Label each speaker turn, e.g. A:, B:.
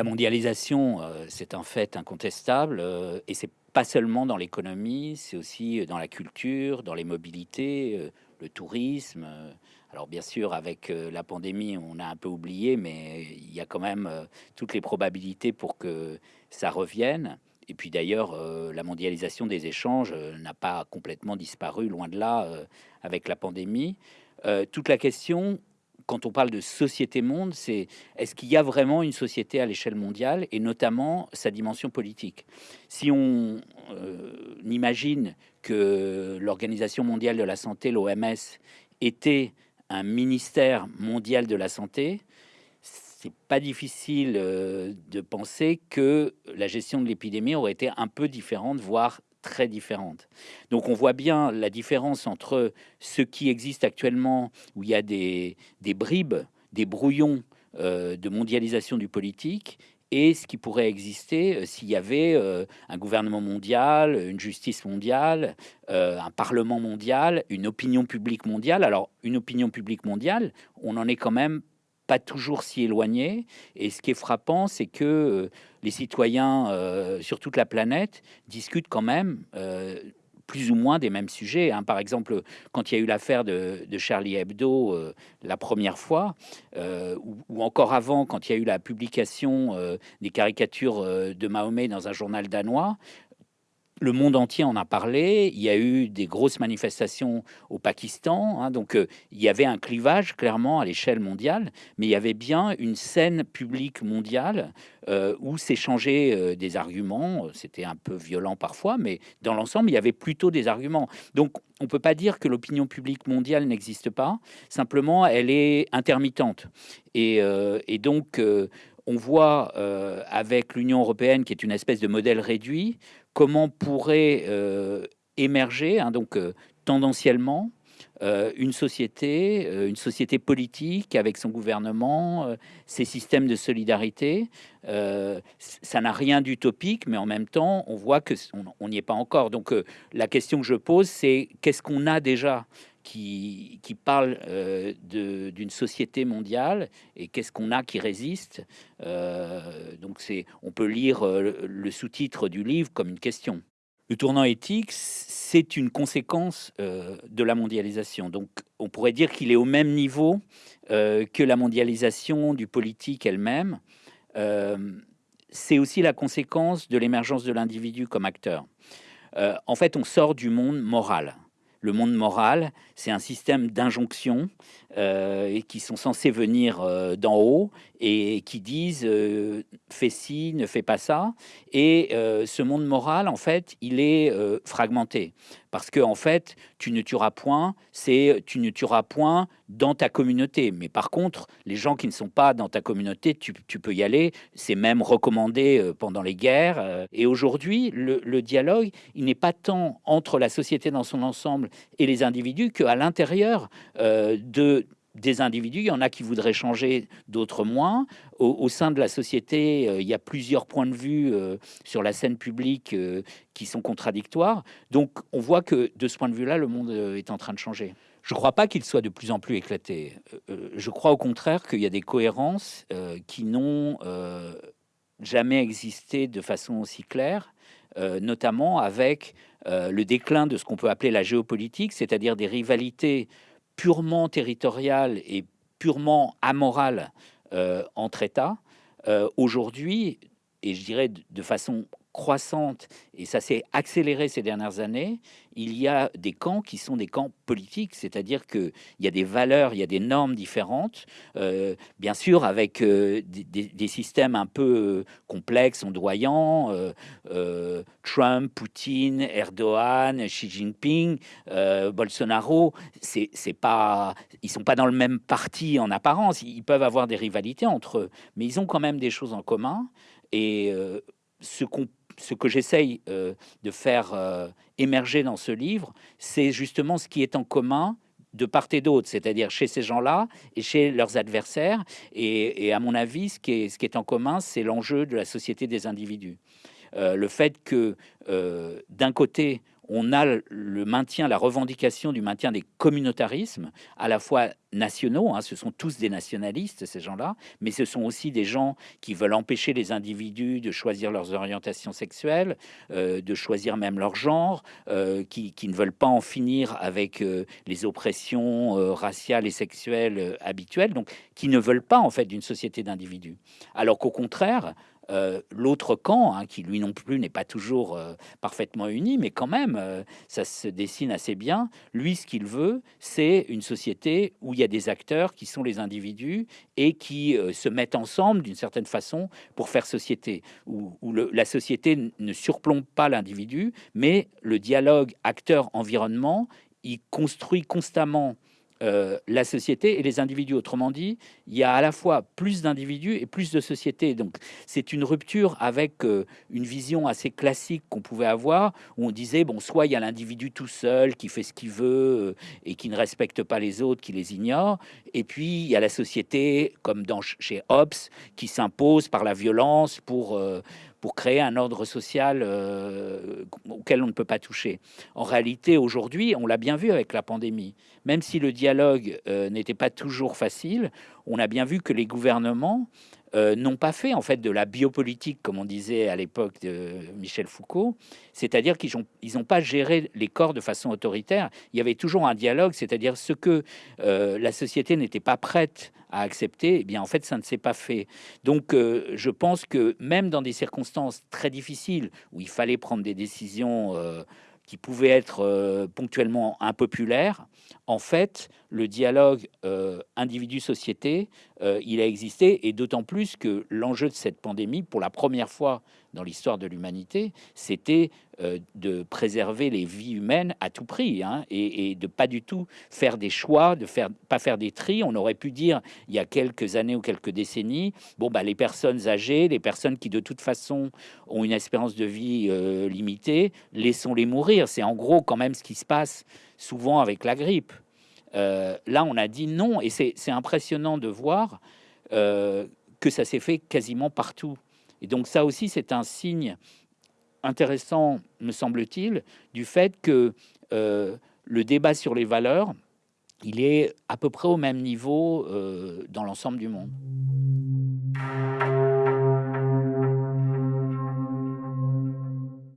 A: La mondialisation, euh, c'est un fait incontestable euh, et c'est pas seulement dans l'économie, c'est aussi dans la culture, dans les mobilités, euh, le tourisme. Alors bien sûr, avec la pandémie, on a un peu oublié, mais il y a quand même toutes les probabilités pour que ça revienne. Et puis d'ailleurs, la mondialisation des échanges n'a pas complètement disparu, loin de là, avec la pandémie. toute la question, quand on parle de société-monde, c'est est-ce qu'il y a vraiment une société à l'échelle mondiale et notamment sa dimension politique? Si on euh, imagine que l'Organisation mondiale de la santé, l'OMS, était un ministère mondial de la santé, c'est pas difficile euh, de penser que la gestion de l'épidémie aurait été un peu différente, voire très différentes. Donc on voit bien la différence entre ce qui existe actuellement, où il y a des, bribes, des brouillons euh, de mondialisation du politique, et ce qui pourrait exister euh, s'il y avait euh, un gouvernement mondial, une justice mondiale, un parlement mondial, une opinion publique mondiale. Alors une opinion publique mondiale, on en est quand même pas toujours si éloigné. Et ce qui est frappant, c'est que euh, les citoyens euh, sur toute la planète discutent quand même euh, plus ou moins des mêmes sujets. Hein. Par exemple, quand il y a eu l'affaire de, Charlie Hebdo la première fois, ou, encore avant, quand il y a eu la publication des caricatures de Mahomet dans un journal danois, le monde entier en a parlé. Il y a eu des grosses manifestations au Pakistan. Hein, donc, euh, il y avait un clivage clairement à l'échelle mondiale, mais il y avait bien une scène publique mondiale euh, où s'échangeaient euh, des arguments. C'était un peu violent parfois, mais dans l'ensemble, il y avait plutôt des arguments. Donc, on ne peut pas dire que l'opinion publique mondiale n'existe pas. Simplement, elle est intermittente. Et, et donc, on voit avec l'Union européenne, qui est une espèce de modèle réduit, comment pourrait euh, émerger, hein, donc euh, tendanciellement, euh, une société, une société politique avec son gouvernement, ses systèmes de solidarité. ça n'a rien d'utopique, mais en même temps, on voit que on n'y est pas encore. Donc, la question que je pose, c'est qu'est-ce qu'on a déjà qui, parle d'une société mondiale et qu'est-ce qu'on a qui résiste. donc, c'est, on peut lire le sous-titre du livre comme une question. Le tournant éthique, c'est une conséquence euh, de la mondialisation. Donc, on pourrait dire qu'il est au même niveau euh, que la mondialisation du politique elle-même. Euh, c'est aussi la conséquence de l'émergence de l'individu comme acteur. en fait, on sort du monde moral. Le monde moral, c'est un système d'injonctions euh, qui sont censées venir euh, d'en haut et qui disent euh, fais ci, ne fais pas ça. Et ce monde moral, en fait, il est fragmenté parce que en fait, tu ne tueras point, c'est tu ne tueras point dans ta communauté. Mais par contre, les gens qui ne sont pas dans ta communauté, tu, peux y aller. C'est même recommandé pendant les guerres. Et aujourd'hui, le dialogue, il n'est pas tant entre la société dans son ensemble et les individus qu'à l'intérieur de des individus, il y en a qui voudraient changer, d'autres moins. Au, sein de la société, euh, il y a plusieurs points de vue euh, sur la scène publique euh, qui sont contradictoires. Donc on voit que de ce point de vue-là, le monde est en train de changer. Je ne crois pas qu'il soit de plus en plus éclaté. je crois au contraire qu'il y a des cohérences qui n'ont jamais existé de façon aussi claire, notamment avec le déclin de ce qu'on peut appeler la géopolitique, c'est-à-dire des rivalités purement territoriale et purement amorale euh, entre États, euh, aujourd'hui, et je dirais de façon croissante, et ça s'est accéléré ces dernières années, il y a des camps qui sont des camps politiques, c'est-à-dire qu'il y a des valeurs, il y a des normes différentes, euh, bien sûr avec euh, des, systèmes un peu euh, complexes, ondoyants, Trump, Poutine, Erdogan, Xi Jinping, Bolsonaro, c'est pas, ils sont pas dans le même parti en apparence, ils peuvent avoir des rivalités entre eux, mais ils ont quand même des choses en commun, et ce qu'on ce que j'essaye euh, de faire euh, émerger dans ce livre, c'est justement ce qui est en commun de part et d'autre, c'est-à-dire chez ces gens-là et chez leurs adversaires. Et, à mon avis, ce qui est, en commun, c'est l'enjeu de la société des individus. Euh, le fait que d'un côté, on a le maintien, la revendication du maintien des communautarismes, à la fois nationaux, hein, ce sont tous des nationalistes, ces gens-là, mais ce sont aussi des gens qui veulent empêcher les individus de choisir leurs orientations sexuelles, euh, de choisir même leur genre, euh, qui, ne veulent pas en finir avec euh, les oppressions raciales et sexuelles habituelles, donc qui ne veulent pas en fait d'une société d'individus. Alors qu'au contraire, euh, l'autre camp, hein, qui lui non plus n'est pas toujours euh, parfaitement uni, mais quand même, euh, ça se dessine assez bien. Lui, ce qu'il veut, c'est une société où il y a des acteurs qui sont les individus et qui se mettent ensemble d'une certaine façon pour faire société, où, la société ne surplombe pas l'individu, mais le dialogue acteur-environnement, il construit constamment euh, la société et les individus. Autrement dit, il y a à la fois plus d'individus et plus de sociétés. Donc, c'est une rupture avec euh, une vision assez classique qu'on pouvait avoir, où on disait, bon, soit il y a l'individu tout seul qui fait ce qu'il veut euh, et qui ne respecte pas les autres, qui les ignore, et puis il y a la société, comme dans, chez Hobbes, qui s'impose par la violence pour pour créer un ordre social euh, auquel on ne peut pas toucher. En réalité, aujourd'hui, on l'a bien vu avec la pandémie, même si le dialogue euh, n'était pas toujours facile, on a bien vu que les gouvernements euh, n'ont pas fait en fait de la biopolitique, comme on disait à l'époque de Michel Foucault, c'est-à-dire qu'ils n'ont ont pas géré les corps de façon autoritaire. Il y avait toujours un dialogue, c'est-à-dire ce que la société n'était pas prête à accepter, eh bien en fait ça ne s'est pas fait. Donc euh, je pense que même dans des circonstances très difficiles où il fallait prendre des décisions euh, qui pouvaient être euh, ponctuellement impopulaires, en fait le dialogue individu-société, il a existé et d'autant plus que l'enjeu de cette pandémie, pour la première fois dans l'histoire de l'humanité, c'était euh, de préserver les vies humaines à tout prix hein, et, de pas du tout faire des choix, de faire pas faire des tris. On aurait pu dire il y a quelques années ou quelques décennies, bon bah les personnes âgées, les personnes qui de toute façon ont une espérance de vie euh, limitée, laissons-les mourir. C'est en gros quand même ce qui se passe souvent avec la grippe. Euh, là, on a dit non, et c'est impressionnant de voir que ça s'est fait quasiment partout. Et donc ça aussi, c'est un signe intéressant, me semble-t-il, du fait que euh, le débat sur les valeurs, il est à peu près au même niveau euh, dans l'ensemble du monde.